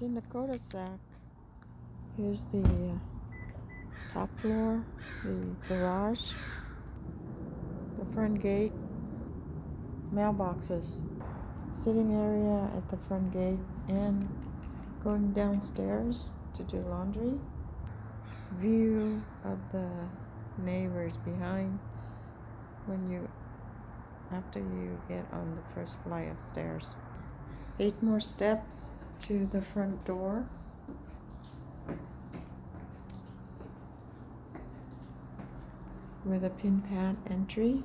In the cul-de-sac. Here's the uh, top floor, the garage, the front gate, mailboxes, sitting area at the front gate, and going downstairs to do laundry. View of the neighbors behind when you after you get on the first flight of stairs. Eight more steps to the front door. With a pin pad entry.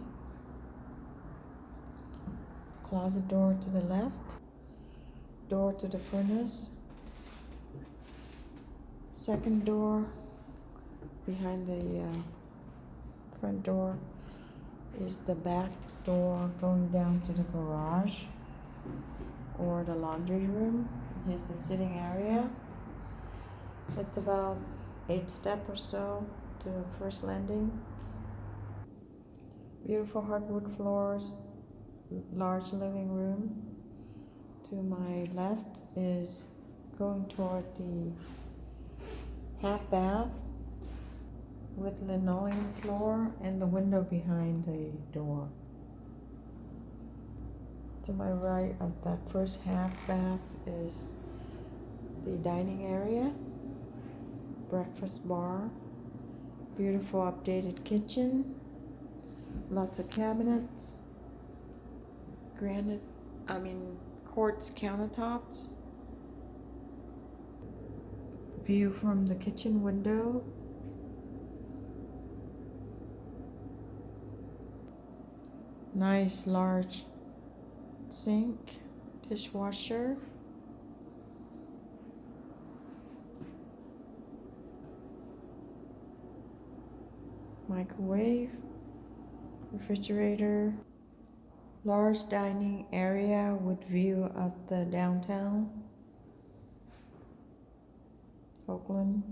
Closet door to the left. Door to the furnace. Second door behind the uh, front door is the back door going down to the garage or the laundry room. Here's the sitting area. It's about eight step or so to the first landing. Beautiful hardwood floors, large living room. To my left is going toward the half bath with linoleum floor and the window behind the door. To my right of that first half bath is the dining area, breakfast bar, beautiful updated kitchen, lots of cabinets, granite, I mean quartz countertops, view from the kitchen window, nice large sink, dishwasher, microwave, refrigerator, large dining area with view of the downtown, Oakland,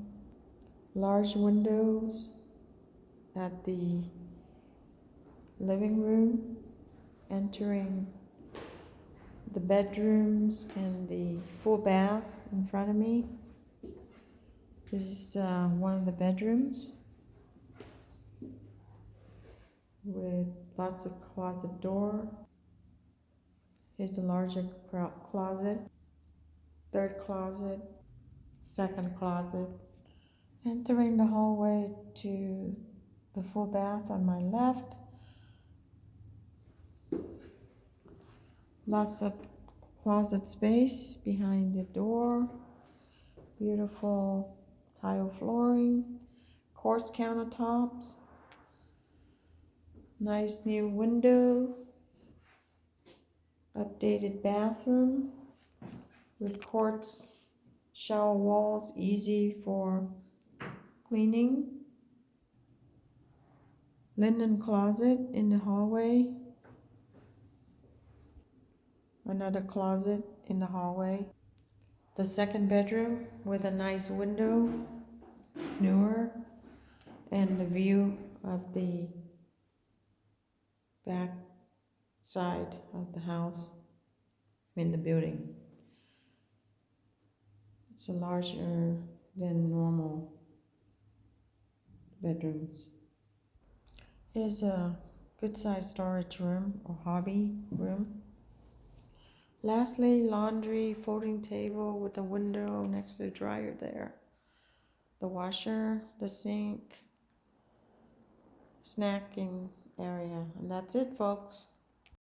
large windows at the living room, entering the bedrooms and the full bath in front of me. This is uh, one of the bedrooms with lots of closet door. Here's a larger closet, third closet, second closet. Entering the hallway to the full bath on my left. Lots of closet space behind the door. Beautiful tile flooring, quartz countertops. Nice new window. Updated bathroom with quartz shower walls, easy for cleaning. Linen closet in the hallway. Another closet in the hallway. The second bedroom with a nice window, newer, and the view of the back side of the house in the building. It's a larger than normal bedrooms. Here's a good sized storage room or hobby room. Lastly, laundry, folding table with a window next to the dryer there. The washer, the sink, snacking area. And that's it, folks.